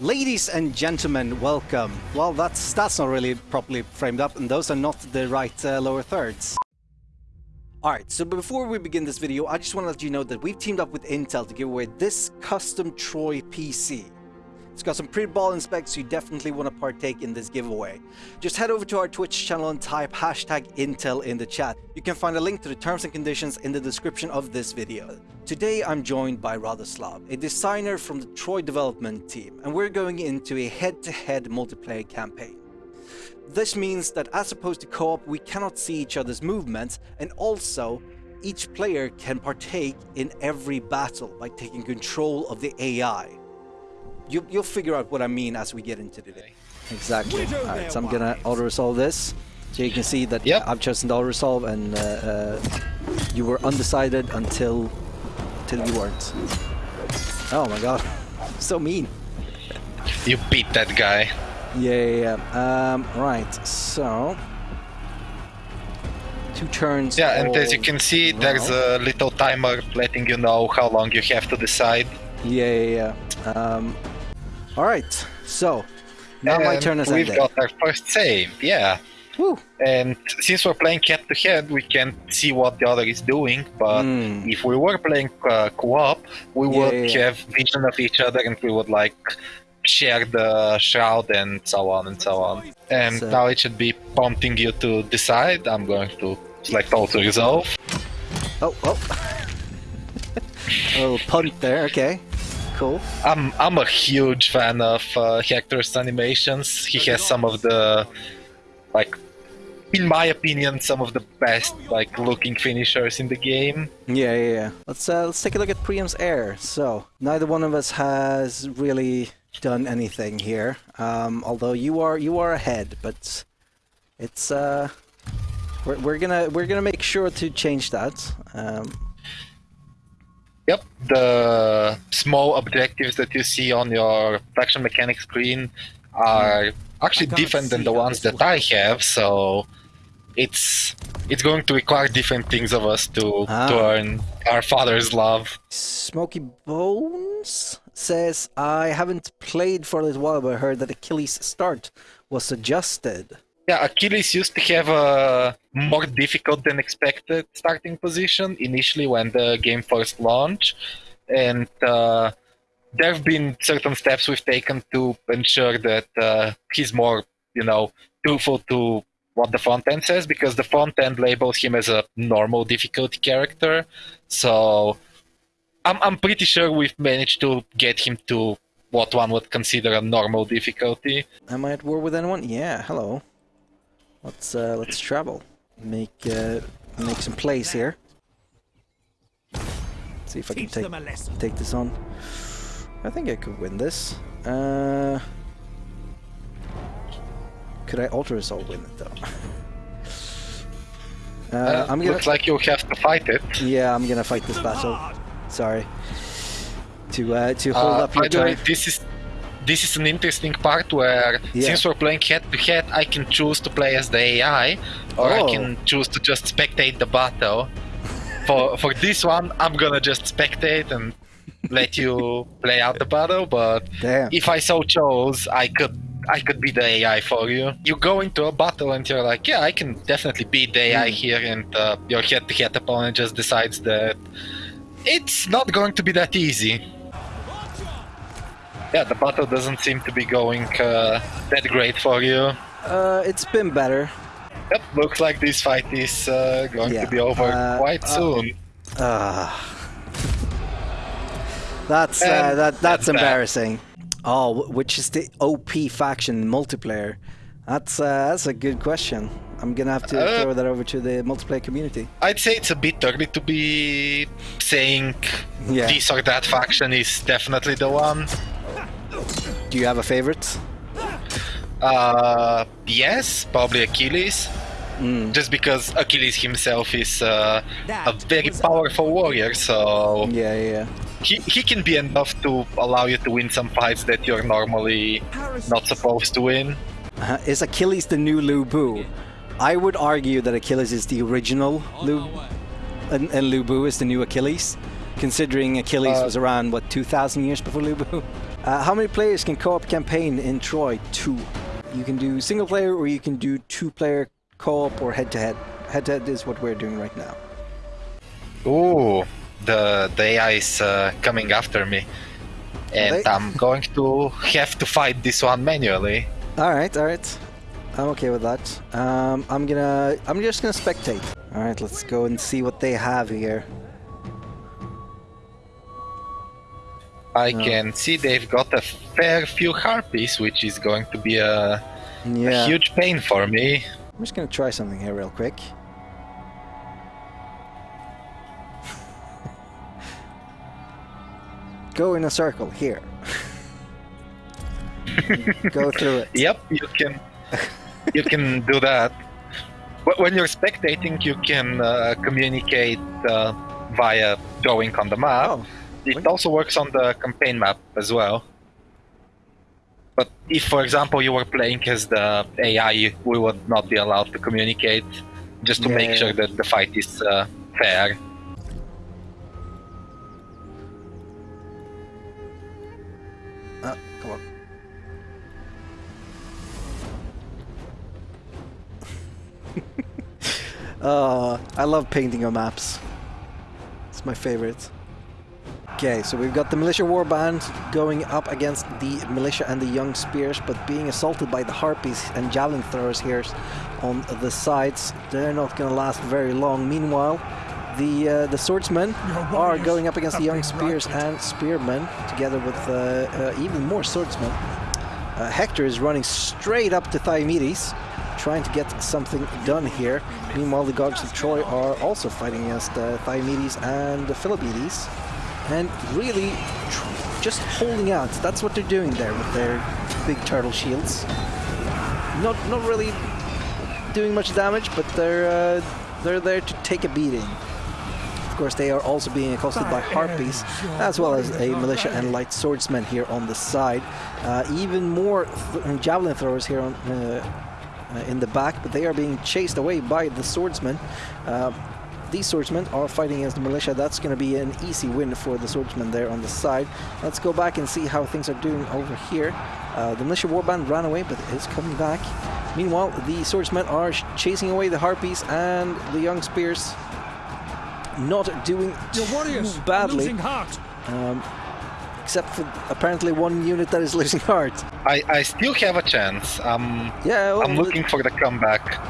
Ladies and gentlemen, welcome. Well, that's that's not really properly framed up, and those are not the right uh, lower thirds. Alright, so before we begin this video, I just want to let you know that we've teamed up with Intel to give away this custom Troy PC. It's got some pretty ballin' specs, so you definitely want to partake in this giveaway. Just head over to our Twitch channel and type hashtag Intel in the chat. You can find a link to the terms and conditions in the description of this video. Today I'm joined by Radoslav, a designer from the Troy development team, and we're going into a head-to-head -head multiplayer campaign. This means that as opposed to co-op, we cannot see each other's movements, and also each player can partake in every battle by taking control of the AI. You, will figure out what I mean as we get into today. Exactly. Alright, so I'm gonna auto-resolve this. So you can see that yep. I've chosen the auto-resolve and uh, uh, you were undecided until, until you weren't. Oh my god. so mean. You beat that guy. Yeah, yeah, yeah. Um, right, so... Two turns. Yeah, and as you can see, there's a little timer letting you know how long you have to decide. Yeah, yeah, yeah. Um, Alright, so now my turn is We've ended. got our first save, yeah. Woo. And since we're playing head to head, we can't see what the other is doing. But mm. if we were playing uh, co-op, we yeah, would yeah. have vision of each other, and we would like share the shroud and so on and so on. And so. now it should be prompting you to decide. I'm going to select auto resolve. Oh, oh. a little punt there, okay cool. I'm I'm a huge fan of uh, Hector's animations. He has some of the like in my opinion, some of the best like looking finishers in the game. Yeah, yeah, yeah. Let's uh, let's take a look at Priam's heir. So neither one of us has really done anything here. Um, although you are you are ahead, but it's uh, we're we're gonna we're gonna make sure to change that. Um, Yep, the small objectives that you see on your faction mechanic screen are actually different than the ones that I have, so it's it's going to require different things of us to ah. to earn our father's love. Smoky Bones says I haven't played for a little while, but I heard that Achilles' start was adjusted. Yeah, Achilles used to have a more difficult than expected starting position initially when the game first launched, and uh, there have been certain steps we've taken to ensure that uh, he's more, you know, truthful to what the front end says, because the front end labels him as a normal difficulty character. So I'm I'm pretty sure we've managed to get him to what one would consider a normal difficulty. Am I at war with anyone? Yeah, hello. Let's uh, let's travel. Make uh, make some plays here. see if I can take take this on. I think I could win this. Uh, could I alter resolve win it though? Uh, uh, I'm gonna, looks like you'll have to fight it. Yeah, I'm gonna fight this battle. Sorry. To uh, to hold uh, up your turn. This is this is an interesting part where yeah. since we're playing head to head, I can choose to play as the AI, or oh. I can choose to just spectate the battle. for for this one, I'm gonna just spectate and let you play out the battle. But Damn. if I so chose, I could I could be the AI for you. You go into a battle and you're like, yeah, I can definitely beat the AI mm. here, and uh, your head-to-head opponent just decides that it's not going to be that easy. Yeah, the battle doesn't seem to be going uh, that great for you. Uh, it's been better. Yep, looks like this fight is uh, going yeah. to be over uh, quite uh, soon. Uh, that's uh, that that's, that's embarrassing. Oh, which is the OP faction multiplayer? That's uh, that's a good question. I'm gonna have to uh, throw that over to the multiplayer community. I'd say it's a bit early to be saying yeah. this or that faction is definitely the one. Do you have a favorite? Uh, yes, probably Achilles. Mm. Just because Achilles himself is uh, a very powerful warrior, so yeah, yeah, he he can be enough to allow you to win some fights that you're normally not supposed to win. Uh, is Achilles the new Lu Bu? I would argue that Achilles is the original Lu, and, and Lu Bu is the new Achilles, considering Achilles uh, was around what 2,000 years before Lu Bu. Uh, how many players can co-op campaign in Troy? Two. You can do single player or you can do two player co-op or head to head. Head to head is what we're doing right now. Ooh, the the AI is uh, coming after me, and They- I'm going to have to fight this one manually. All right, all right. I'm okay with that. Um, I'm gonna. I'm just gonna spectate. All right, let's go and see what they have here. I No. can see they've got a fair few harpies, which is going to be a, a huge pain for me. I'm just gonna try something here real quick. Go in a circle here. Go through it. Yep, you can you can do that. But when you're spectating, you can uh, communicate uh, via drawing on the map. Oh, It also works on the campaign map as well. But if, for example, you were playing as the AI, we would not be allowed to communicate, just to Yeah, make yeah, sure that the fight is uh, fair. uh, come on. uh, I love painting on maps. It's my favorite. Okay, so we've got the militia warband going up against the militia and the young spears, but being assaulted by the harpies and javelin throwers here on the sides. They're not going to last very long. Meanwhile, the uh, the swordsmen are going up against the young spears and spearmen, together with uh, uh, even more swordsmen. Uh, Hector is running straight up to Diomedes, trying to get something done here. Meanwhile, the gods of Troy are also fighting against uh, Diomedes and Philippides, and really tr- just holding out. That's what they're doing there with their big turtle shields. Not not really doing much damage, but they're uh, they're there to take a beating. Of course, they are also being accosted by harpies, as well as a militia and light swordsmen here on the side. Uh, even more th- javelin throwers here on, uh, uh, in the back, but they are being chased away by the swordsmen. These swordsmen are fighting against the militia. That's going to be an easy win for the swordsmen there on the side. Let's go back and see how things are doing over here. Uh, the militia warband ran away, but is coming back. Meanwhile, the swordsmen are sh- chasing away the harpies and the young spears. Not doing Your too warriors are badly, losing heart. um, except for apparently one unit that is losing heart. I, I still have a chance. I'm Yeah, well, I'm looking for the comeback.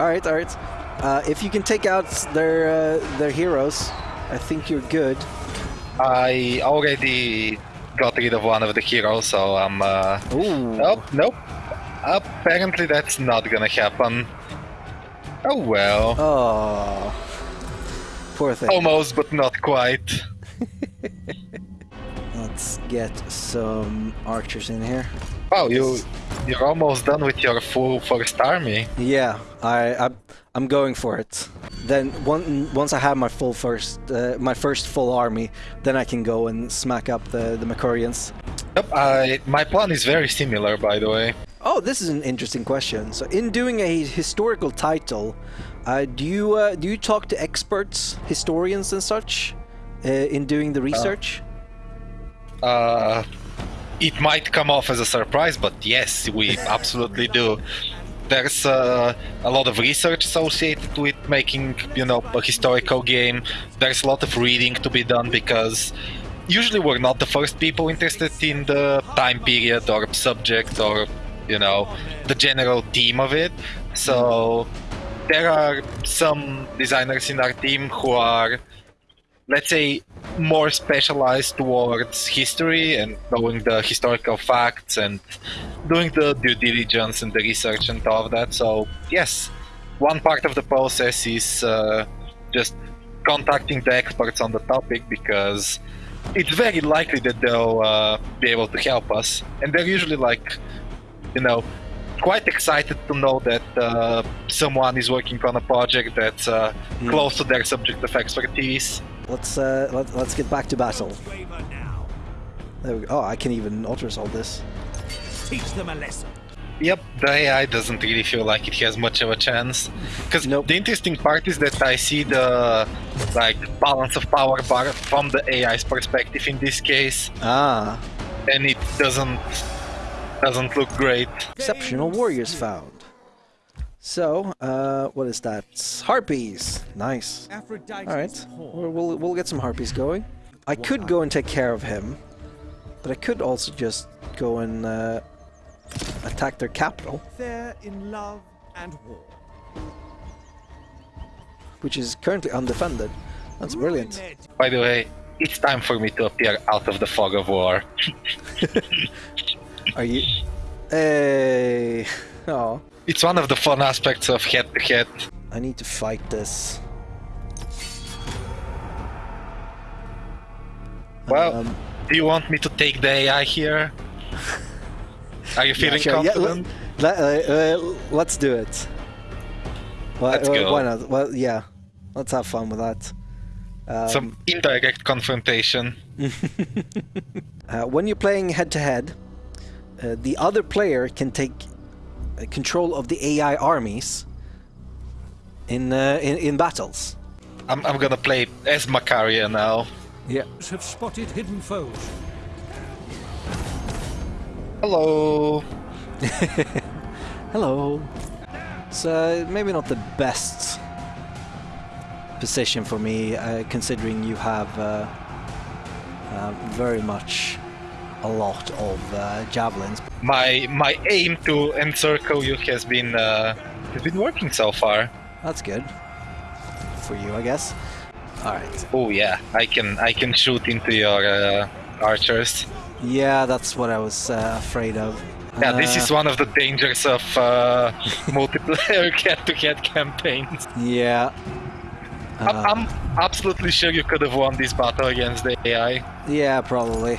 All right, all right. Uh, if you can take out their uh, their heroes, I think you're good. I already got rid of one of the heroes, so I'm. Uh, Ooh. nope, nope. Apparently, that's not gonna happen. Oh well. Oh. Poor thing. Almost, but not quite. Let's get some archers in here. Wow, you you're almost done with your full first army. Yeah, I, I I'm going for it. Then one, once I have my full first uh, my first full army, then I can go and smack up the the Makurians. Yep, I my plan is very similar, by the way. Oh, this is an interesting question. So, in doing a historical title, uh, do you uh, do you talk to experts, historians, and such, uh, in doing the research? Uh, it might come off as a surprise, but yes, we absolutely do. There's uh, a lot of research associated with making, you know, a historical game. There's a lot of reading to be done because usually we're not the first people interested in the time period or subject or, you know, the general theme of it. So there are some designers in our team who are let's say more specialized towards history and knowing the historical facts and doing the due diligence and the research and all of that. So yes one part of the process is uh, just contacting the experts on the topic because it's very likely that they'll uh, be able to help us. And they're usually like you know quite excited to know that uh, someone is working on a project that's uh, Hmm. close to their subject of expertise Let's uh, let, let's get back to battle. There we go. Oh, I can even alter all this. Teach them a lesson. Yep, the AI doesn't really feel like it has much of a chance. Because Nope. the interesting part is that I see the like balance of power bar from the AI's perspective in this case. Ah, and it doesn't doesn't look great. Exceptional warriors found. So, uh, what is that? Harpies. Nice. All right, we'll, we'll we'll get some harpies going. I could go and take care of him, but I could also just go and uh, attack their capital, They're in love and war. which is currently undefended. That's brilliant. By the way, it's time for me to appear out of the fog of war. Are you? Hey. Oh, It's one of the fun aspects of head to head. I need to fight this. Well, Um, do you want me to take the AI here? Are you feeling sure. Yeah, confident? let, uh, uh, let's do it. Well, Let's uh, go. Why not? Well, yeah. Let's have fun with that. Um, Some indirect confrontation. Uh, when you're playing head to head, uh, the other player can take uh, control of the AI armies in uh, in, in battles. I'm, I'm gonna play as Macaria now. Yeah. have spotted hidden foes. Hello. Hello. So maybe not the best position for me, uh, considering you have uh, uh, very much a lot of uh, javelins. My my aim to encircle you has been uh, has been working so far. That's good for you, I guess. All right. Oh yeah, I can I can shoot into your uh, archers. Yeah, that's what I was uh, afraid of. Yeah, this Uh, is one of the dangers of uh, multiplayer head-to-head campaigns. Yeah. Uh, I'm absolutely sure you could have won this battle against the AI. Yeah, probably.